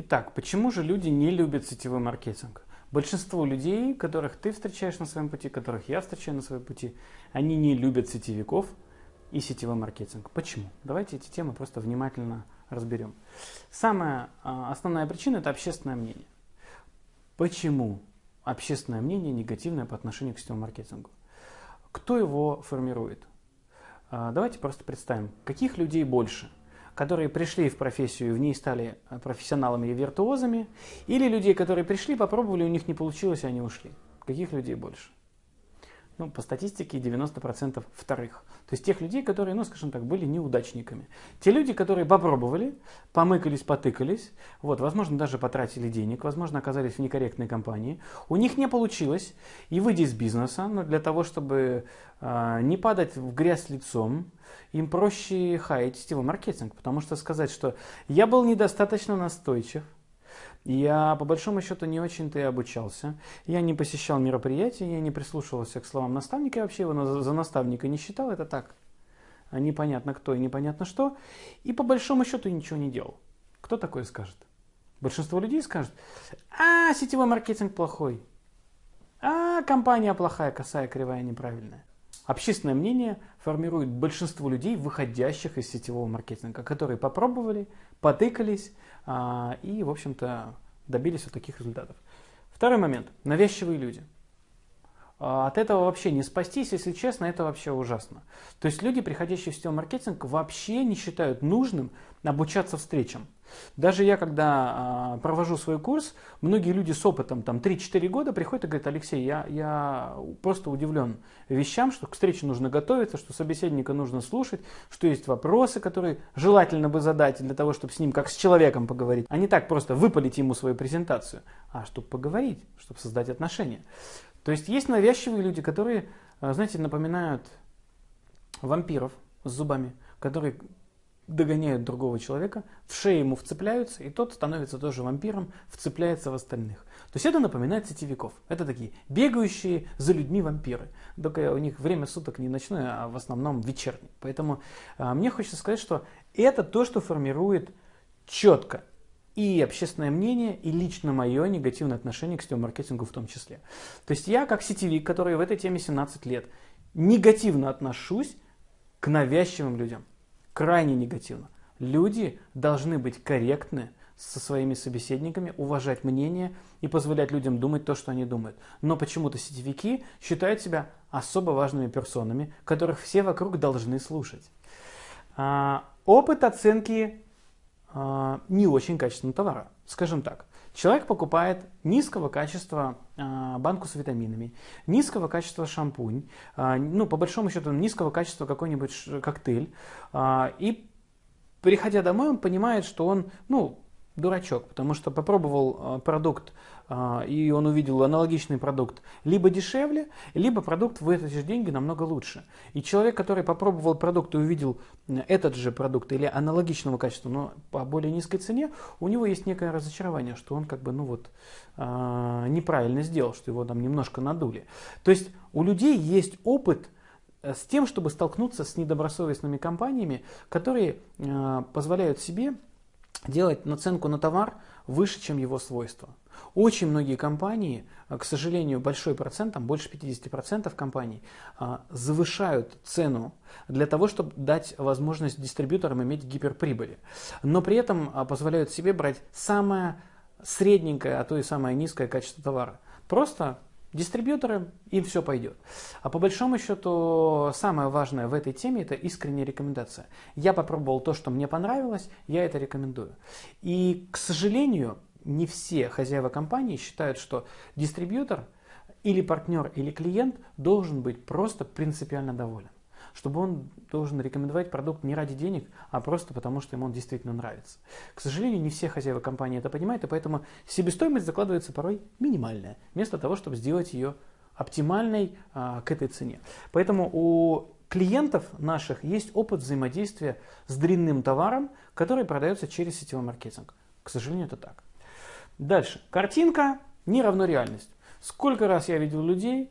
Итак, почему же люди не любят сетевой маркетинг? Большинство людей, которых ты встречаешь на своем пути, которых я встречаю на своем пути, они не любят сетевиков и сетевой маркетинг. Почему? Давайте эти темы просто внимательно разберем. Самая а, основная причина – это общественное мнение. Почему общественное мнение негативное по отношению к сетевому маркетингу? Кто его формирует? А, давайте просто представим, каких людей больше – которые пришли в профессию в ней стали профессионалами и виртуозами, или людей, которые пришли, попробовали, у них не получилось, и они ушли. Каких людей больше? Ну, по статистике 90% вторых. То есть тех людей, которые, ну, скажем так, были неудачниками. Те люди, которые попробовали, помыкались, потыкались, вот, возможно, даже потратили денег, возможно, оказались в некорректной компании, у них не получилось, и выйти из бизнеса, но для того, чтобы э, не падать в грязь лицом, им проще хаять сетевой маркетинг, потому что сказать, что я был недостаточно настойчив, я по большому счету не очень-то и обучался, я не посещал мероприятия, я не прислушивался к словам наставника, я вообще его за наставника не считал, это так, непонятно кто и непонятно что, и по большому счету ничего не делал. Кто такое скажет? Большинство людей скажет, а, сетевой маркетинг плохой, а, компания плохая, косая, кривая, неправильная. Общественное мнение формирует большинство людей, выходящих из сетевого маркетинга, которые попробовали, потыкались а, и, в общем-то, добились вот таких результатов. Второй момент. Навязчивые люди. А, от этого вообще не спастись, если честно, это вообще ужасно. То есть люди, приходящие в сетевой маркетинг, вообще не считают нужным обучаться встречам. Даже я, когда э, провожу свой курс, многие люди с опытом, там 3-4 года, приходят и говорят, Алексей, я, я просто удивлен вещам, что к встрече нужно готовиться, что собеседника нужно слушать, что есть вопросы, которые желательно бы задать для того, чтобы с ним как с человеком поговорить, а не так просто выпалить ему свою презентацию, а чтобы поговорить, чтобы создать отношения. То есть есть навязчивые люди, которые, а, знаете, напоминают вампиров с зубами, которые догоняют другого человека, в шею ему вцепляются, и тот становится тоже вампиром, вцепляется в остальных. То есть это напоминает сетевиков. Это такие бегающие за людьми вампиры. Только у них время суток не ночное, а в основном вечернее. Поэтому а, мне хочется сказать, что это то, что формирует четко и общественное мнение, и лично мое негативное отношение к сетевому маркетингу в том числе. То есть я как сетевик, который в этой теме 17 лет, негативно отношусь к навязчивым людям крайне негативно. Люди должны быть корректны со своими собеседниками, уважать мнение и позволять людям думать то, что они думают. Но почему-то сетевики считают себя особо важными персонами, которых все вокруг должны слушать. А, опыт оценки а, не очень качественного товара, скажем так. Человек покупает низкого качества а, банку с витаминами, низкого качества шампунь, а, ну, по большому счету, низкого качества какой-нибудь коктейль, а, и приходя домой, он понимает, что он, ну, дурачок, потому что попробовал продукт а, и он увидел аналогичный продукт либо дешевле, либо продукт в эти же деньги намного лучше. И человек, который попробовал продукт и увидел этот же продукт или аналогичного качества, но по более низкой цене, у него есть некое разочарование, что он как бы ну вот неправильно сделал, что его там немножко надули. То есть у людей есть опыт э, с тем, чтобы столкнуться с недобросовестными компаниями, которые э, позволяют себе делать наценку на товар выше, чем его свойства. Очень многие компании, а, к сожалению, большой процент, там больше 50% компаний, а, завышают цену для того, чтобы дать возможность дистрибьюторам иметь гиперприбыли. Но при этом а, позволяют себе брать самое средненькое, а то и самое низкое качество товара. Просто дистрибьюторы, им все пойдет. А по большому счету, самое важное в этой теме это искренняя рекомендация. Я попробовал то, что мне понравилось, я это рекомендую. И, к сожалению, не все хозяева компании считают, что дистрибьютор или партнер, или клиент должен быть просто принципиально доволен. Чтобы он должен рекомендовать продукт не ради денег, а просто потому, что ему он действительно нравится. К сожалению, не все хозяева компании это понимают, и поэтому себестоимость закладывается порой минимальная, вместо того, чтобы сделать ее оптимальной а, к этой цене. Поэтому у клиентов наших есть опыт взаимодействия с дрянным товаром, который продается через сетевой маркетинг. К сожалению, это так. Дальше. Картинка не равно реальность. Сколько раз я видел людей,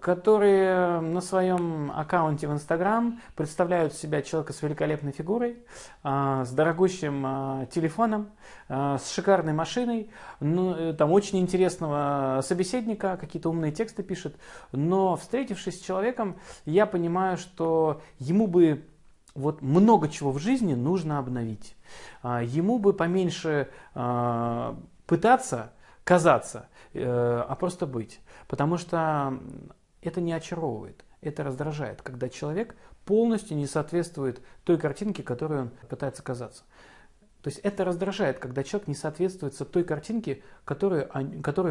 которые на своем аккаунте в Инстаграм представляют себя человека с великолепной фигурой, с дорогущим телефоном, с шикарной машиной, ну, э, там очень интересного собеседника, какие-то умные тексты пишет, но встретившись с человеком, я понимаю, что ему бы вот много чего в жизни нужно обновить. Ему бы поменьше пытаться казаться, э, а просто быть. Потому что это не очаровывает, это раздражает, когда человек полностью не соответствует той картинке, которой он пытается казаться. То есть это раздражает, когда человек не соответствует той картинке, которую,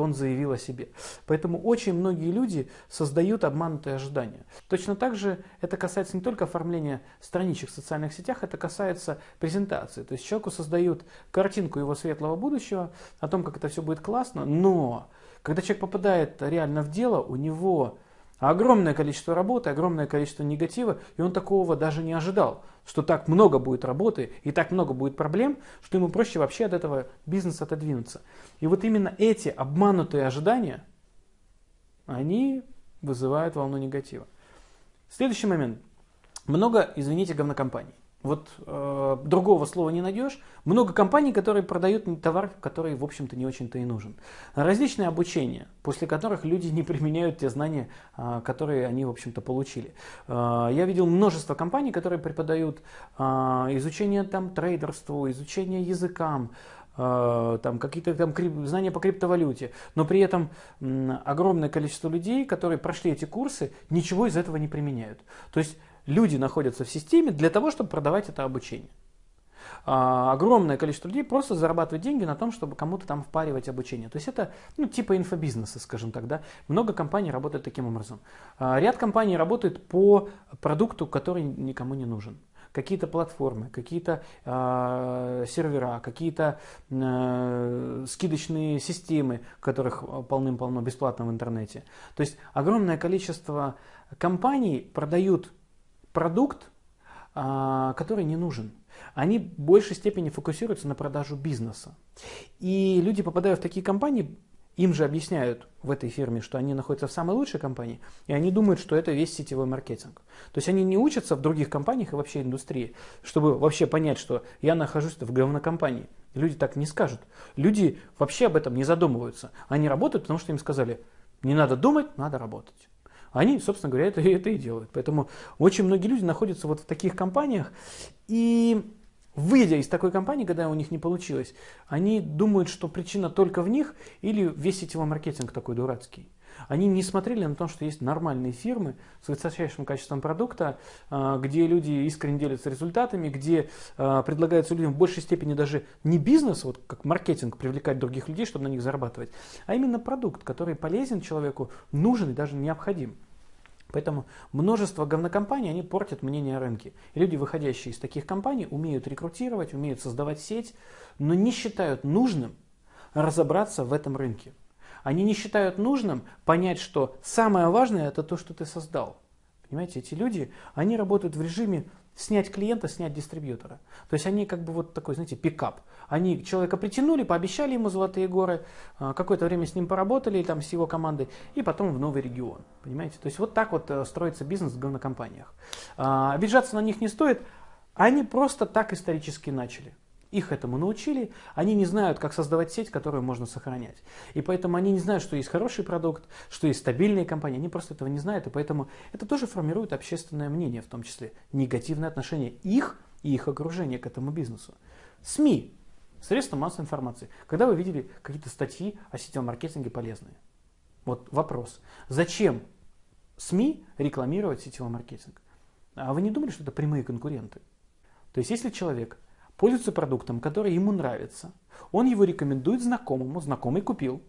он заявил о себе. Поэтому очень многие люди создают обманутые ожидания. Точно так же это касается не только оформления страничек в социальных сетях, это касается презентации. То есть человеку создают картинку его светлого будущего, о том, как это все будет классно, но когда человек попадает реально в дело, у него огромное количество работы, огромное количество негатива, и он такого даже не ожидал, что так много будет работы и так много будет проблем, что ему проще вообще от этого бизнеса отодвинуться. И вот именно эти обманутые ожидания, они вызывают волну негатива. Следующий момент. Много, извините, говнокомпаний. Вот э, другого слова не найдешь. Много компаний, которые продают товар, который, в общем-то, не очень-то и нужен. Различные обучения, после которых люди не применяют те знания, э, которые они, в общем-то, получили. Э, я видел множество компаний, которые преподают э, изучение там, трейдерству, изучение языкам, э, там какие-то там знания по криптовалюте, но при этом огромное количество людей, которые прошли эти курсы, ничего из этого не применяют. То есть люди находятся в системе для того, чтобы продавать это обучение. А, огромное количество людей просто зарабатывает деньги на том, чтобы кому-то там впаривать обучение. То есть это ну, типа инфобизнеса, скажем так. Да? Много компаний работает таким образом. А, ряд компаний работает по продукту, который никому не нужен какие-то платформы, какие-то э, сервера, какие-то э, скидочные системы, которых полным-полно бесплатно в интернете. То есть огромное количество компаний продают продукт, а, который не нужен. Они в большей степени фокусируются на продажу бизнеса. И люди, попадая в такие компании, им же объясняют в этой фирме, что они находятся в самой лучшей компании, и они думают, что это весь сетевой маркетинг. То есть они не учатся в других компаниях и вообще индустрии, чтобы вообще понять, что я нахожусь в говнокомпании. Люди так не скажут. Люди вообще об этом не задумываются. Они работают, потому что им сказали, не надо думать, надо работать. Они, собственно говоря, это, это и делают. Поэтому очень многие люди находятся вот в таких компаниях, и выйдя из такой компании, когда у них не получилось, они думают, что причина только в них или весь сетевой маркетинг такой дурацкий. Они не смотрели на то, что есть нормальные фирмы с высочайшим качеством продукта, а, где люди искренне делятся результатами, где а, предлагается людям в большей степени даже не бизнес, вот как маркетинг, привлекать других людей, чтобы на них зарабатывать, а именно продукт, который полезен человеку, нужен и даже необходим. Поэтому множество говнокомпаний, они портят мнение о рынке. Люди, выходящие из таких компаний, умеют рекрутировать, умеют создавать сеть, но не считают нужным разобраться в этом рынке. Они не считают нужным понять, что самое важное это то, что ты создал. Понимаете, эти люди, они работают в режиме снять клиента, снять дистрибьютора. То есть они как бы вот такой, знаете, пикап. Они человека притянули, пообещали ему золотые горы, а, какое-то время с ним поработали, там, с его командой, и потом в новый регион. Понимаете? То есть вот так вот э, строится бизнес в говнокомпаниях. А, обижаться на них не стоит, они просто так исторически начали. Их этому научили, они не знают, как создавать сеть, которую можно сохранять. И поэтому они не знают, что есть хороший продукт, что есть стабильные компании, они просто этого не знают, и поэтому это тоже формирует общественное мнение, в том числе негативное отношение их и их окружения к этому бизнесу. СМИ, средства массовой информации. Когда вы видели какие-то статьи о сетевом маркетинге полезные? Вот вопрос. Зачем СМИ рекламировать сетевой маркетинг? А вы не думали, что это прямые конкуренты? То есть, если человек пользуется продуктом, который ему нравится. Он его рекомендует знакомому, знакомый купил.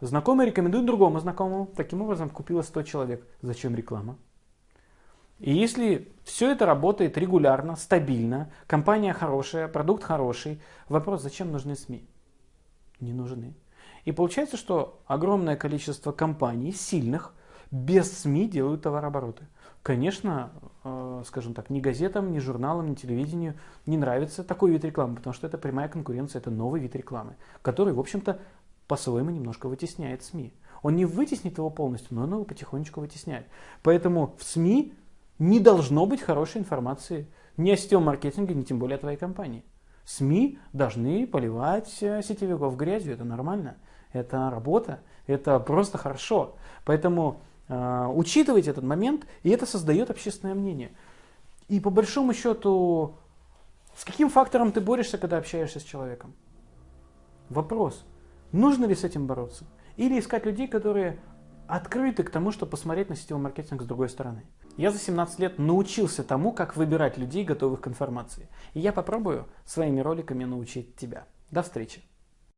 Знакомый рекомендует другому знакомому. Таким образом купило 100 человек. Зачем реклама? И если все это работает регулярно, стабильно, компания хорошая, продукт хороший, вопрос, зачем нужны СМИ? Не нужны. И получается, что огромное количество компаний, сильных, без СМИ делают товарообороты. Конечно, э, скажем так, ни газетам, ни журналам, ни телевидению не нравится такой вид рекламы, потому что это прямая конкуренция, это новый вид рекламы, который, в общем-то, по-своему немножко вытесняет СМИ. Он не вытеснит его полностью, но он его потихонечку вытесняет. Поэтому в СМИ не должно быть хорошей информации ни о сетевом маркетинге, ни тем более о твоей компании. СМИ должны поливать э, сетевиков грязью, это нормально, это работа, это просто хорошо. Поэтому э, учитывайте этот момент, и это создает общественное мнение. И по большому счету, с каким фактором ты борешься, когда общаешься с человеком? Вопрос, нужно ли с этим бороться? Или искать людей, которые открыты к тому, чтобы посмотреть на сетевой маркетинг с другой стороны. Я за 17 лет научился тому, как выбирать людей, готовых к информации. И я попробую своими роликами научить тебя. До встречи!